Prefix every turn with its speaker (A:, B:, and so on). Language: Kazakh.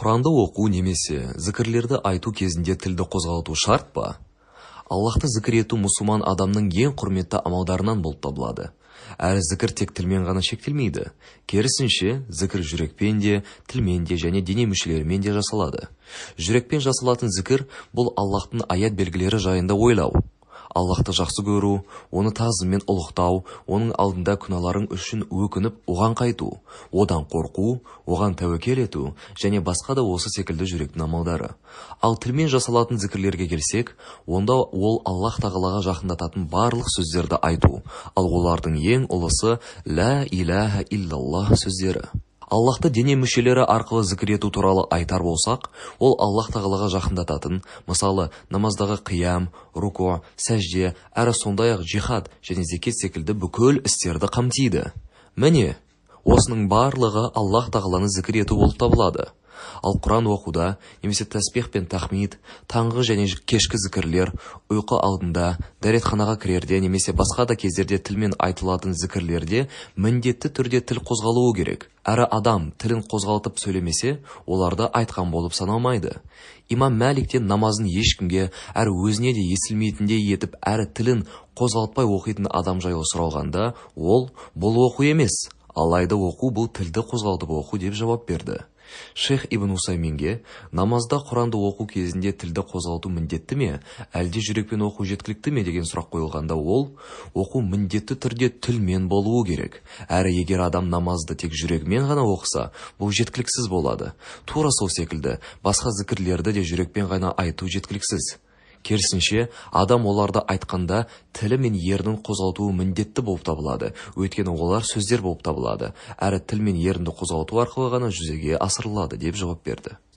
A: құранды оқу немесе зікірлерді айту кезінде тілді қозғалту шарт па? Аллахты зікір ету мұсылман адамның ең құрметті амалдарынан болып табылады. Әрі зікір тек тілмен ғана шектелмейді. Керісінше зікір жүрекпен де тілмен де және дене мүшелерімен де жасалады. Жүрекпен жасалатын зікір бұл аллахтың аят белгілері жайында ойлау. Аллахты жақсы көру оны тазымен ұлықтау оның алдында күнәларың үшін өкініп оған қайту одан қорқу оған тәуекел ету және басқа да осы секілді жүректің амалдары. Ал тілмен жасалатын зікірлерге келсек онда ол аллах тағалаға жақындататын барлық сөздерді айту ал олардың ең ұлысы лә иляха иллаллах сөздері. Аллахты дене мүшелері арқылы зікір ету туралы айтар болсақ ол аллах тағалаға жақындататын мысалы намаздағы қиям руку сәжде әрі сондай-ақ жихад және зекет секілді бүкіл істерді қамтиды. Міне осының барлығы аллах тағаланы зікір ету болып табылады. Ал құран оқуда немесе тәсбих пен тахмид таңғы және кешкі зікірлер ұйқы алдында дәретханаға кірерде немесе басқа да кездерде тілмен айтылатын зікірлерде міндетті түрде тіл қозғалуы керек. Әрі адам тілін қозғалтып сөйлемесе оларды айтқан болып саналмайды. Имам мәлик намазын ешкімге әрі өзіне де естілмейтіндей етіп әрі тілін қозғалтпай оқитын адам жайлы сұралғанда ол бұл оқу емес алайда оқу бұл тілді қозғалтып оқу деп жауап берді. Шейх ибн усайминге намазда құранды оқу кезінде тілді қозғалту міндетті ме әлде жүрекпен оқу жеткілікті ме деген сұрақ қойылғанда ол оқу міндетті түрде тілмен болуы керек. Әрі егер адам намазды тек жүрегімен ғана оқыса бұл жеткіліксіз болады. Тура сол секілді. Басқа зікірлерді де жүрекпен ғана айту жеткіліксіз керісінше адам оларды айтқанда тілі мен ернін қозғалтуы міндетті болып табылады. Өйткені олар сөздер болып табылады. Әрі тіл мен ерінді қозғалту арқылы ғана жүзеге асырылады деп жауап берді.